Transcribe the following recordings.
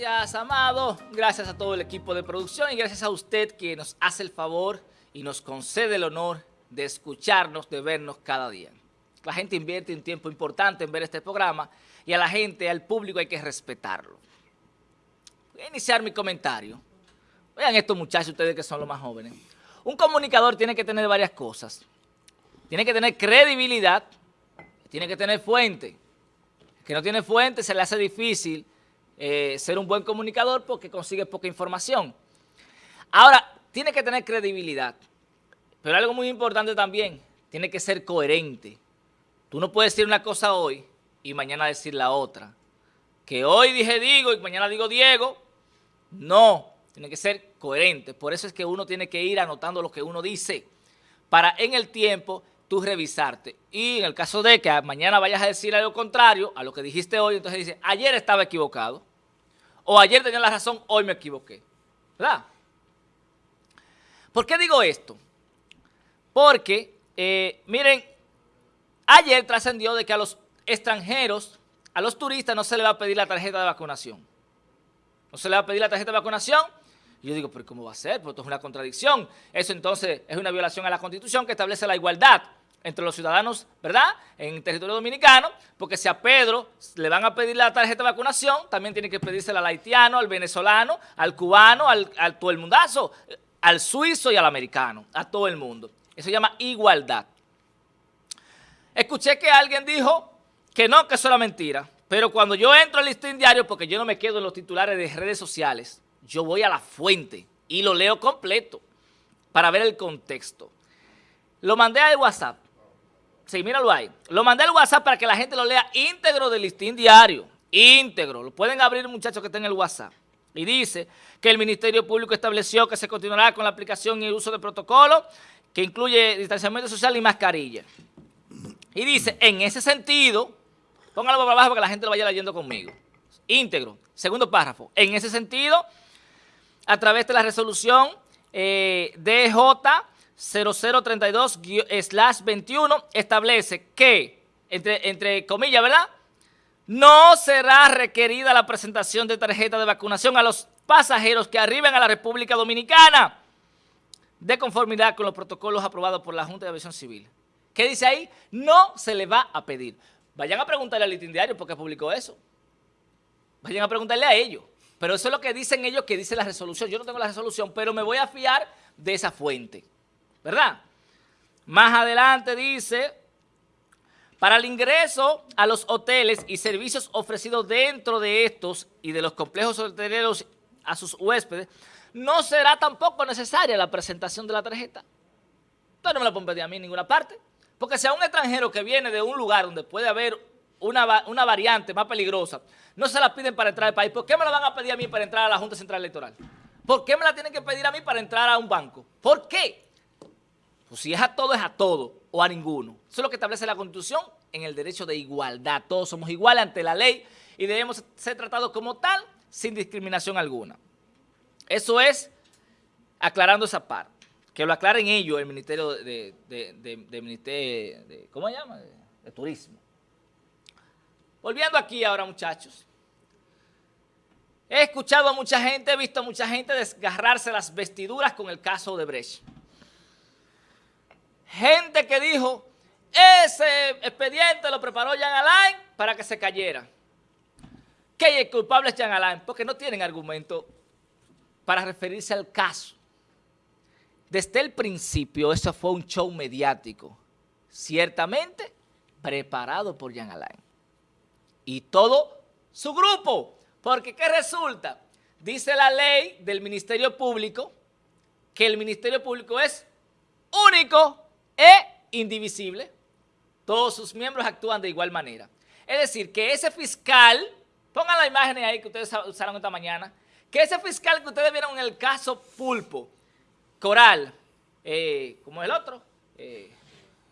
Gracias, Amado. Gracias a todo el equipo de producción y gracias a usted que nos hace el favor y nos concede el honor de escucharnos, de vernos cada día. La gente invierte un tiempo importante en ver este programa y a la gente, al público hay que respetarlo. Voy a iniciar mi comentario. Vean estos muchachos, ustedes que son los más jóvenes. Un comunicador tiene que tener varias cosas. Tiene que tener credibilidad, tiene que tener fuente. El que no tiene fuente se le hace difícil eh, ser un buen comunicador porque consigue poca información. Ahora, tiene que tener credibilidad, pero algo muy importante también, tiene que ser coherente. Tú no puedes decir una cosa hoy y mañana decir la otra. Que hoy dije digo y mañana digo Diego, no, tiene que ser coherente. Por eso es que uno tiene que ir anotando lo que uno dice para en el tiempo tú revisarte. Y en el caso de que mañana vayas a decir algo contrario a lo que dijiste hoy, entonces dice, ayer estaba equivocado o ayer tenía la razón, hoy me equivoqué. ¿Verdad? ¿Por qué digo esto? Porque, eh, miren, ayer trascendió de que a los extranjeros, a los turistas no se le va a pedir la tarjeta de vacunación. No se le va a pedir la tarjeta de vacunación. Y yo digo, pero ¿cómo va a ser? Porque esto es una contradicción. Eso entonces es una violación a la Constitución que establece la igualdad entre los ciudadanos, ¿verdad?, en territorio dominicano, porque si a Pedro le van a pedir la tarjeta de vacunación, también tiene que pedírsela al haitiano, al venezolano, al cubano, al, todo el mundazo, al suizo y al americano, a todo el mundo. Eso se llama igualdad. Escuché que alguien dijo que no, que eso era mentira, pero cuando yo entro al listín diario, porque yo no me quedo en los titulares de redes sociales, yo voy a la fuente y lo leo completo para ver el contexto. Lo mandé al WhatsApp Sí, míralo ahí. Lo mandé al WhatsApp para que la gente lo lea íntegro del listín diario. Íntegro. Lo pueden abrir muchachos que estén en el WhatsApp. Y dice que el Ministerio Público estableció que se continuará con la aplicación y el uso de protocolo que incluye distanciamiento social y mascarilla. Y dice, en ese sentido, póngalo para abajo para que la gente lo vaya leyendo conmigo. Íntegro. Segundo párrafo. En ese sentido, a través de la resolución eh, DJ 0032-21 establece que, entre, entre comillas, ¿verdad? No será requerida la presentación de tarjeta de vacunación a los pasajeros que arriben a la República Dominicana de conformidad con los protocolos aprobados por la Junta de Aviación Civil. ¿Qué dice ahí? No se le va a pedir. Vayan a preguntarle al litín diario por qué publicó eso. Vayan a preguntarle a ellos. Pero eso es lo que dicen ellos que dice la resolución. Yo no tengo la resolución, pero me voy a fiar de esa fuente. ¿Verdad? Más adelante dice, para el ingreso a los hoteles y servicios ofrecidos dentro de estos y de los complejos hoteleros a sus huéspedes, no será tampoco necesaria la presentación de la tarjeta. Entonces no me la pueden pedir a mí en ninguna parte. Porque si a un extranjero que viene de un lugar donde puede haber una, una, variante más peligrosa, no se la piden para entrar al país, ¿por qué me la van a pedir a mí para entrar a la Junta Central Electoral? ¿Por qué me la tienen que pedir a mí para entrar a un banco? ¿Por qué? Pues si es a todo, es a todo o a ninguno. Eso es lo que establece la Constitución en el derecho de igualdad. Todos somos iguales ante la ley y debemos ser tratados como tal sin discriminación alguna. Eso es aclarando esa parte. Que lo aclaren ellos, el Ministerio de, Ministerio ¿cómo se llama? de Turismo. Volviendo aquí ahora, muchachos. He escuchado a mucha gente, he visto a mucha gente desgarrarse las vestiduras con el caso de Brecht gente que dijo, ese expediente lo preparó Jean Alain para que se cayera. ¿Qué el culpable es Jean Alain? Porque no tienen argumento para referirse al caso. Desde el principio, eso fue un show mediático, ciertamente preparado por Jean Alain. Y todo su grupo, porque ¿qué resulta? Dice la ley del Ministerio Público que el Ministerio Público es único e indivisible. Todos sus miembros actúan de igual manera. Es decir, que ese fiscal, pongan la imagen ahí que ustedes usaron esta mañana, que ese fiscal que ustedes vieron en el caso Pulpo, Coral, eh, ¿cómo es el otro? Eh,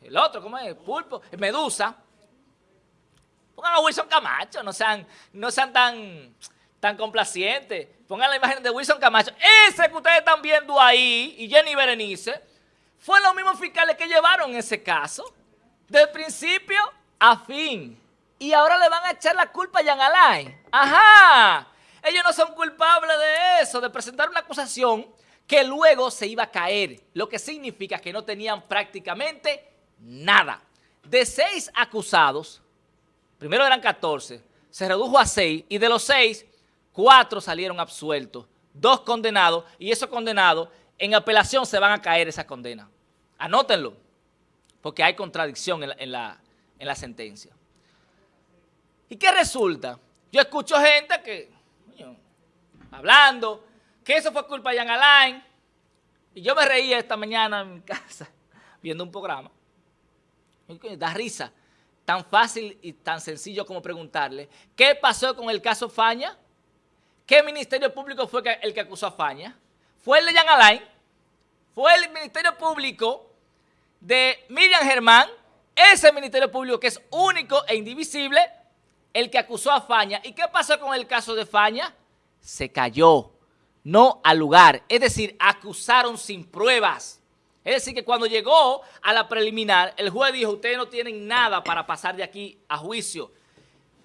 el otro, ¿cómo es? Pulpo, Medusa. Pongan a Wilson Camacho, no sean, no sean tan, tan complacientes. Pongan la imagen de Wilson Camacho. Ese que ustedes están viendo ahí, y Jenny Berenice, fue los mismos fiscales que llevaron ese caso, del principio a fin. Y ahora le van a echar la culpa a Jan Alain. Ajá. Ellos no son culpables de eso, de presentar una acusación que luego se iba a caer, lo que significa que no tenían prácticamente nada. De seis acusados, primero eran 14, se redujo a seis, y de los seis, cuatro salieron absueltos, dos condenados, y esos condenados en apelación se van a caer esa condena. Anótenlo, porque hay contradicción en la, en la sentencia. ¿Y qué resulta? Yo escucho gente que, hablando, que eso fue culpa de Jan Alain, y yo me reía esta mañana en mi casa viendo un programa. Da risa. Tan fácil y tan sencillo como preguntarle, ¿qué pasó con el caso Faña? ¿Qué ministerio público fue el que acusó a Faña? ¿Fue el de Jan Alain? ¿Fue el ministerio público de Miriam Germán? Ese ministerio público que es único e indivisible el que acusó a Faña. ¿Y qué pasó con el caso de Faña? Se cayó, no al lugar. Es decir, acusaron sin pruebas. Es decir, que cuando llegó a la preliminar, el juez dijo, ustedes no tienen nada para pasar de aquí a juicio.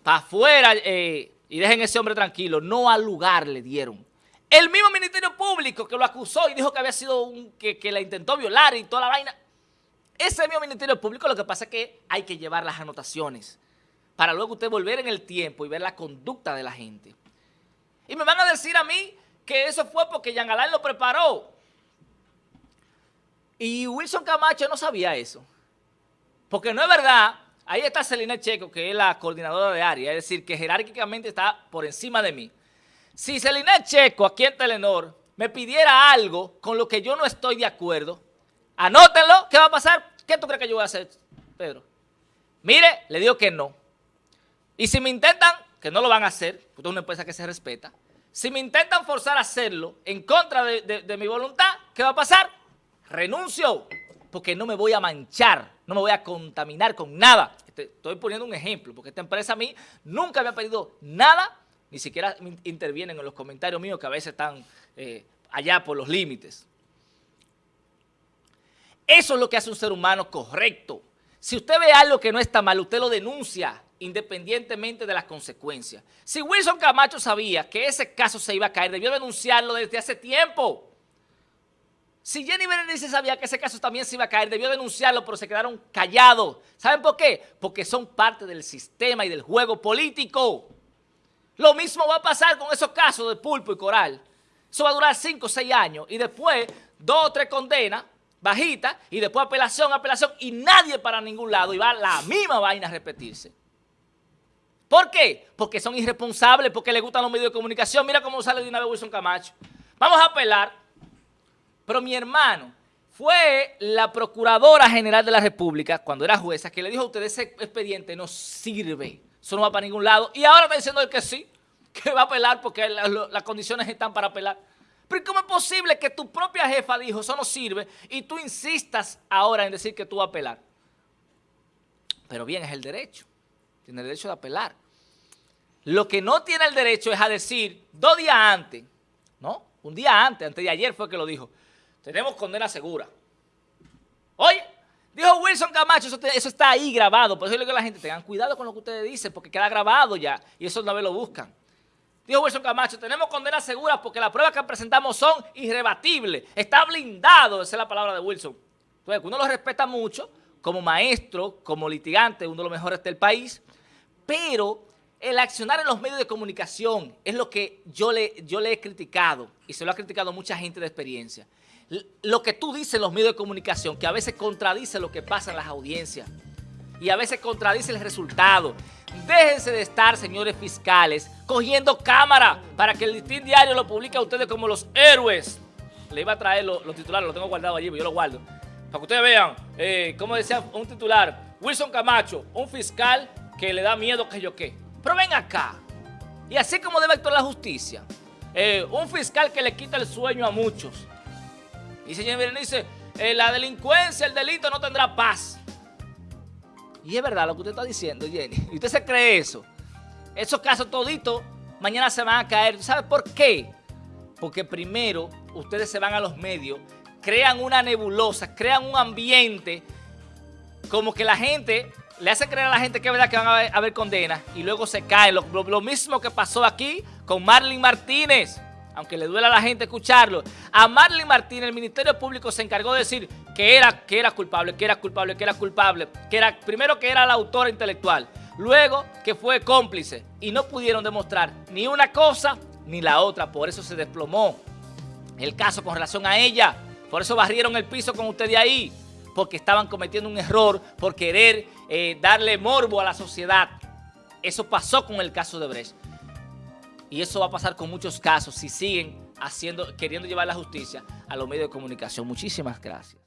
Para afuera eh, y dejen ese hombre tranquilo. No al lugar le dieron. El mismo Ministerio Público que lo acusó y dijo que había sido un, que, la intentó violar y toda la vaina. Ese mismo Ministerio Público lo que pasa es que hay que llevar las anotaciones para luego usted volver en el tiempo y ver la conducta de la gente. Y me van a decir a mí que eso fue porque Alain lo preparó. Y Wilson Camacho no sabía eso. Porque no es verdad, ahí está Celina Checo, que es la coordinadora de área, es decir, que jerárquicamente está por encima de mí. Si Celina Checo, aquí en Telenor, me pidiera algo con lo que yo no estoy de acuerdo, anótenlo, ¿qué va a pasar? ¿Qué tú crees que yo voy a hacer, Pedro? Mire, le digo que no. Y si me intentan, que no lo van a hacer, porque es una empresa que se respeta, si me intentan forzar a hacerlo en contra de, mi voluntad, ¿qué va a pasar? Renuncio, porque no me voy a manchar, no me voy a contaminar con nada. Estoy poniendo un ejemplo, porque esta empresa a mí nunca me ha pedido nada, ni siquiera intervienen en los comentarios míos que a veces están eh, allá por los límites. Eso es lo que hace un ser humano correcto. Si usted ve algo que no está mal, usted lo denuncia independientemente de las consecuencias. Si Wilson Camacho sabía que ese caso se iba a caer, debió denunciarlo desde hace tiempo. Si Jenny Berenice sabía que ese caso también se iba a caer, debió denunciarlo, pero se quedaron callados. ¿Saben por qué? Porque son parte del sistema y del juego político. Lo mismo va a pasar con esos casos de Pulpo y Coral. Eso va a durar 5 o 6 años y después dos o tres condenas bajitas y después apelación, apelación y nadie para ningún lado y va la misma vaina a repetirse. ¿Por qué? Porque son irresponsables, porque les gustan los medios de comunicación. Mira cómo sale de una vez Wilson Camacho. Vamos a apelar. Pero mi hermano fue la Procuradora General de la República, cuando era jueza, que le dijo a usted ese expediente no sirve. Eso no va para ningún lado. Y ahora está diciendo que sí, que va a apelar porque las condiciones están para apelar. Pero ¿cómo es posible que tu propia jefa dijo eso no sirve y tú insistas ahora en decir que tú vas a apelar? Pero bien, es el derecho. Tiene el derecho de apelar. Lo que no tiene el derecho es a decir dos días antes, ¿no? Un día antes, antes de ayer fue que lo dijo, tenemos condena segura. Oye, dijo Wilson Camacho, eso, está ahí grabado, por eso le digo a la gente, tengan cuidado con lo que ustedes dicen, porque queda grabado ya, y eso una vez lo buscan. Dijo Wilson Camacho, tenemos condena segura porque las pruebas que presentamos son irrebatibles, está blindado, esa es la palabra de Wilson. Entonces, uno lo respeta mucho, como maestro, como litigante, uno de los mejores del país, pero el accionar en los medios de comunicación es lo que yo yo le he criticado y se lo ha criticado mucha gente de experiencia. Lo que tú dices en los medios de comunicación, que a veces contradice lo que pasa en las audiencias y a veces contradice el resultado. Déjense de estar, señores fiscales, cogiendo cámara para que el listín diario lo publique a ustedes como los héroes. Le iba a traer los, titulares, los tengo guardados allí, yo los guardo. Para que ustedes vean, eh, como decía un titular, Wilson Camacho, un fiscal que le da miedo que yo qué. Pero ven acá. Y así como debe actuar la justicia. Eh, un fiscal que le quita el sueño a muchos. Y señor Berenice, eh, la delincuencia, el delito no tendrá paz. Y es verdad lo que usted está diciendo, Jenny. ¿Y usted se cree eso? Esos casos toditos mañana se van a caer. ¿Sabe por qué? Porque primero ustedes se van a los medios, crean una nebulosa, crean un ambiente como que la gente le hacen creer a la gente que es verdad que van a haber, condenas y luego se caen. Lo, mismo que pasó aquí con Marlene Martínez, aunque le duela a la gente escucharlo. A Marlene Martínez el Ministerio Público se encargó de decir que era, que era culpable, que era culpable, que era culpable, que era primero que era la autora intelectual, luego que fue cómplice y no pudieron demostrar ni una cosa ni la otra, por eso se desplomó el caso con relación a ella, por eso barrieron el piso con usted de ahí porque estaban cometiendo un error, por querer eh, darle morbo a la sociedad. Eso pasó con el caso de Brecht. Y eso va a pasar con muchos casos si siguen haciendo, queriendo llevar la justicia a los medios de comunicación. Muchísimas gracias.